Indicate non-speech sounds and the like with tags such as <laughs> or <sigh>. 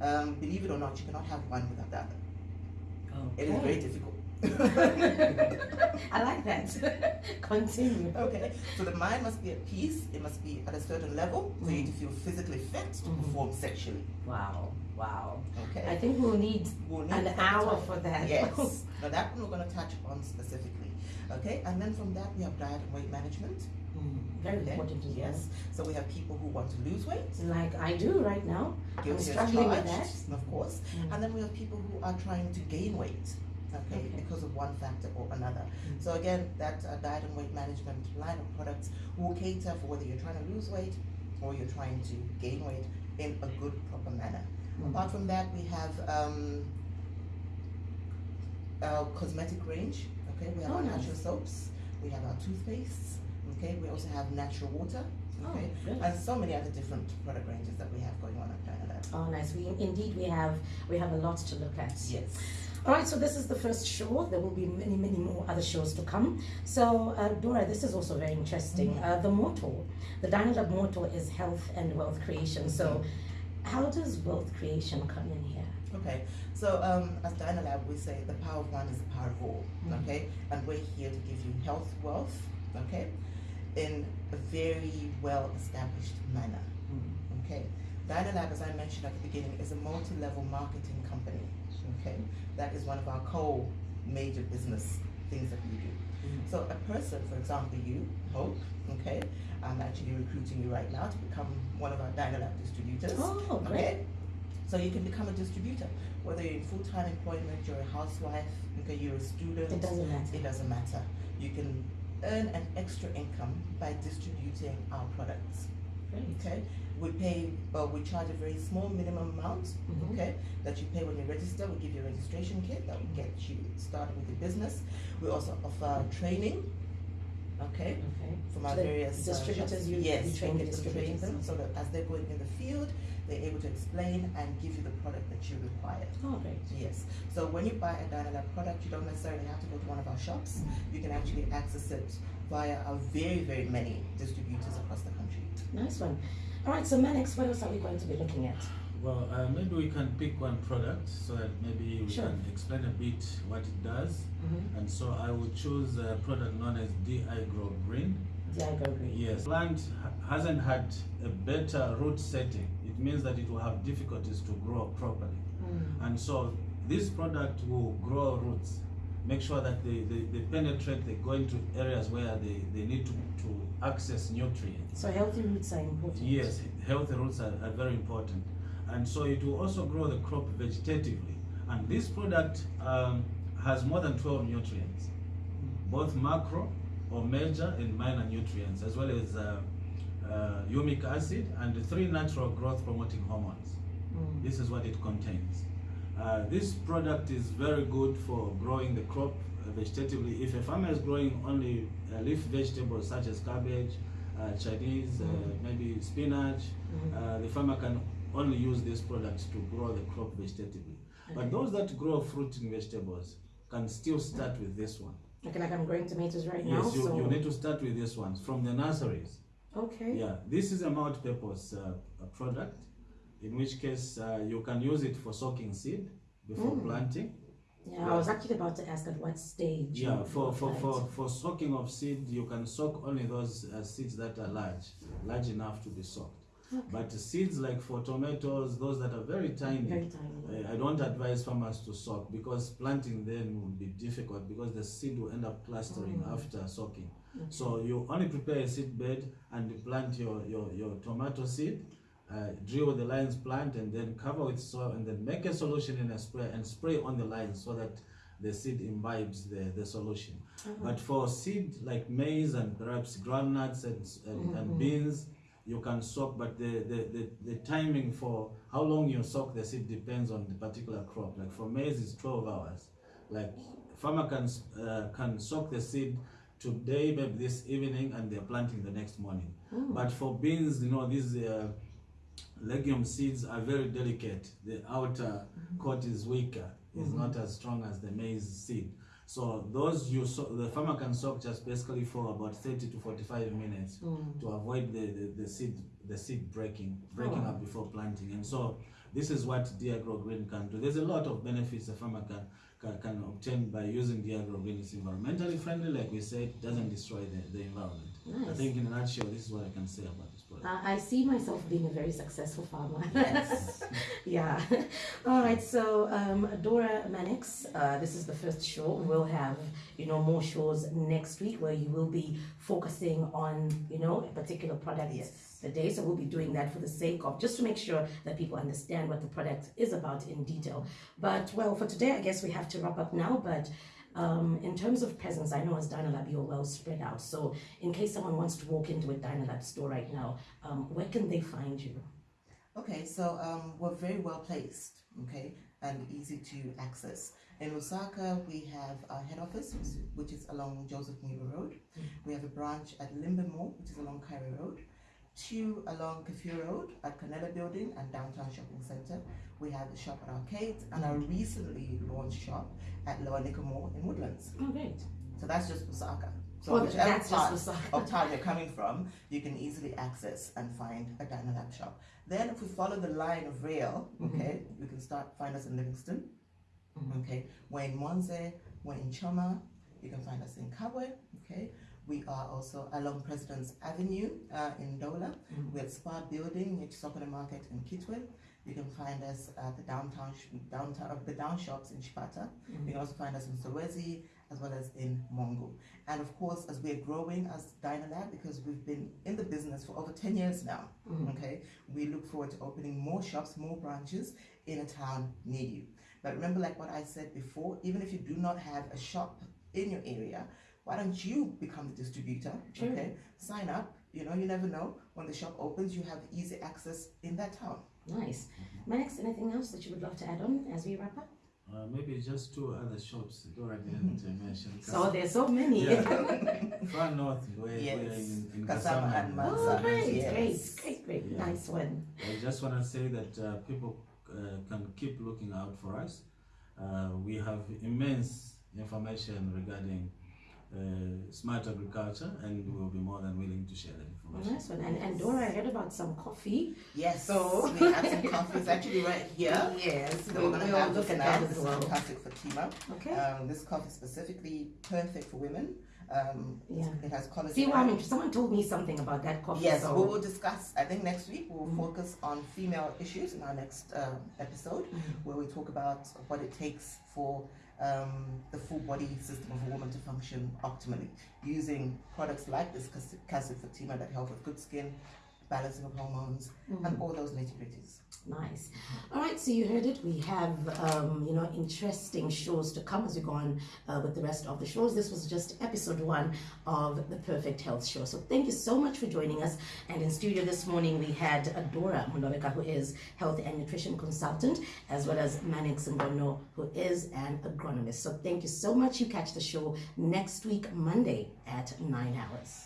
Um, believe it or not, you cannot have one without the other. Okay. It is very difficult. <laughs> I like that. <laughs> Continue. Okay, so the mind must be at peace. It must be at a certain level for you to feel physically fit to Mhm. perform sexually. Wow. Wow. Okay, I think we'll need we'll need an hour for that. Yes, <laughs> now that one we're going to touch on specifically. Okay, and then from that we have diet and weight management. Very Okay, important as well. Yes, so we have people who want to lose weight. Like I do right now. guilty as struggling with charged, of course. Mm. And then we have people who are trying to gain weight, okay, Okay. because of one factor or another. Mm. So again, that uh, diet and weight management line of products will cater for whether you're trying to lose weight or you're trying to gain weight in a good, proper manner. Mm. Apart from that, we have um, our cosmetic range. Okay, we have Oh, our nice. natural soaps. We have our toothpastes. Okay, we also have natural water. Okay, Oh, and so many other different product ranges that we have going on at Dynalab. Oh, nice. We indeed we have we have a lot to look at. Yes. All right, so this is the first show. There will be many, many more other shows to come. So, uh, Dora, this is also very interesting. Mhm. Uh, the motto, the Dynalab motto is health and wealth creation. So, how does wealth creation come in here? Okay, so um, as Dynalab, we say the power of one is the power of all, Mhm. okay? And we're here to give you health, wealth, okay, in a very well established manner, okay? Dynalab, as I mentioned at the beginning, is a multi level marketing company, okay? That is one of our core major business things that we do. Mhm. So, a person, for example, you, Hope, okay, I'm actually recruiting you right now to become one of our Dynalab distributors. Oh, great. Okay. So you can become a distributor, whether you're in full-time employment, you're a housewife, okay, you're a student. It doesn't matter. It doesn't matter. You can earn an extra income by distributing our products. Great. Okay. We pay, uh, we charge a very small minimum amount. Mhm. Okay, that you pay when you register. We give you a registration kit that will get you started with your business. We also offer training. Okay Okay. from our So the various uh, distributors, shops. you- yes, you train we the get them distributors. them so that as they're going in the field, they're able to explain and give you the product that you require. Oh, great. Yes. So when you buy a Dynalab product, you don't necessarily have to go to one of our shops. Mm-hmm. You can actually access it via our very, very many distributors across the country. Nice one. All right, so Manix, what else are we going to be looking at? Well, uh, maybe we can pick one product so that maybe we Sure. can explain a bit what it does. Mm-hmm. And so I will choose a product known as DI Grow Green. Diago Green. Yes, plant hasn't had a better root setting. It means that it will have difficulties to grow properly. Mm. And so this product will grow roots, make sure that they, they, they penetrate, they go into areas where they, they need to, to access nutrients. So healthy roots are important. Yes, healthy roots are, are very important. And so it will also grow the crop vegetatively. And this product um, has more than 12 nutrients, both macro or major and minor nutrients, as well as uh, uh, humic acid and three natural growth promoting hormones. Mm. This is what it contains. Uh, this product is very good for growing the crop vegetatively. If a farmer is growing only uh, leaf vegetables such as cabbage, uh, Chinese, uh, Mm. maybe spinach, uh, the farmer can only use this product to grow the crop vegetatively. But those that grow fruiting vegetables can still start with this one. Okay, like I'm growing tomatoes right now. Yes, you, so you need to start with this one from the nurseries. okay. Yeah, this is a multi-purpose uh, product, in which case uh, you can use it for soaking seed before Mm. planting. Yeah, I was actually about to ask at what stage. Yeah, for, for, plant. for, for soaking of seed, you can soak only those uh, seeds that are large, large enough to be soaked. Okay. But seeds like for tomatoes, those that are very tiny, Very tiny. uh, I don't advise farmers to soak because planting then will be difficult because the seed will end up clustering Mm. after soaking. Okay. So you only prepare a seed bed and plant your, your, your tomato seed, uh, drill the lines plant and then cover with soil and then make a solution in a spray and spray on the lines so that the seed imbibes the, the solution. Uh-huh. But for seed like maize and perhaps groundnuts and, and, Mhm. and beans, you can soak, but the, the, the, the timing for how long you soak the seed depends on the particular crop. Like for maize, it's 12 hours. Like farmer can, uh, can soak the seed today, maybe this evening, and they're planting the next morning. Mm. But for beans, you know, these uh, legume seeds are very delicate. The outer coat is weaker, is Mhm. not as strong as the maize seed. So those you so the farmer can soak just basically for about 30 to 45 minutes Mm. to avoid the, the, the seed the seed breaking breaking Oh. up before planting. And so this is what Diagro Green can do. There's a lot of benefits a farmer can, can, can obtain by using Diagro Green. It's environmentally friendly, like we said, doesn't destroy the, the environment. I think in a nutshell, this is what I can say about this product. Uh, I see myself being a very successful farmer. Yes. <laughs> yeah. All right. So, um, Dora Manix, uh, this is the first show. We'll have, you know, more shows next week where you will be focusing on, you know, a particular product Yes. a day. So we'll be doing that for the sake of just to make sure that people understand what the product is about in detail. But well, for today, I guess we have to wrap up now. But um, in terms of presence, I know as Dynalab you're well spread out. So in case someone wants to walk into a Dynalab store right now, um, where can they find you? Okay, so um, we're very well placed, okay, and easy to access. In Lusaka, we have our head office, which is along Joseph Mueller Road. We have a branch at Limbe Mall, which is along Cairo Road. Two along Kafue Road at Canela Building and Downtown Shopping Centre. We have a shop at Arcade and our recently launched shop at Lower Mall in Woodlands. Oh, great. So that's just Lusaka. So Oh, whichever that's part of town you're coming from, you can easily access and find a Dynalab shop. Then if we follow the line of rail, mm-hmm. okay, we can start find us in Livingstone. Mm-hmm. Okay, we're in Monze, we're in Choma, you can find us in Kabwe, okay. We are also along President's Avenue uh, in Ndola. We're at Spa Building, near Sokona Market in Kitwe. You can find us at the downtown, downtown, uh, the down shops in Chipata. You can also find us in Solwezi as well as in Mongu. And of course, as we're growing as Dynalab, because we've been in the business for over 10 years now, okay, we look forward to opening more shops, more branches in a town near you. But remember, like what I said before, even if you do not have a shop in your area, why don't you become the distributor? Sure. Okay, sign up. You know, you never know. When the shop opens, you have easy access in that town. Nice. Max, anything else that you would love to add on as we wrap up? Uh, maybe just two other shops Dora didn't uh, mention. So there's so many. Yeah. <laughs> Far north, we're, Yes. we're in, in Kasama Kasama and and Oh, great, Yes. great, great, great. Yeah. Nice one. I just want to say that uh, people uh, can keep looking out for us. Uh, we have immense information regarding uh, smart agriculture, and we'll be more than willing to share that information. nice one. And, and Dora, I heard about some coffee. Yes, So- we have some <laughs> coffee. It's actually right here. Yes, So we're going to have look at that This as is well. fantastic Fatima. Okay. Um, this coffee is specifically perfect for women. Um, Yeah. It has collagen. See, well, I mean, someone told me something about that coffee. Yes, so we will discuss. I think next week we'll Mhm. focus on female issues in our next um, episode, Mhm. where we talk about what it takes for um, the full body system of a woman to function optimally, using products like this Cas- Cassid Fatima that help with good skin, balancing of hormones, Mhm. and all those nitty gritties. Nice. All right, so you heard it. We have, um, you know, interesting shows to come as we go on uh, with the rest of the shows. This was just episode one of the Perfect Health Show. So thank you so much for joining us. And in studio this morning, we had Adora Mundoveka, who is health and nutrition consultant, as well as Manix Ngono, who is an agronomist. So thank you so much. You catch the show next week, Monday at 9 hours.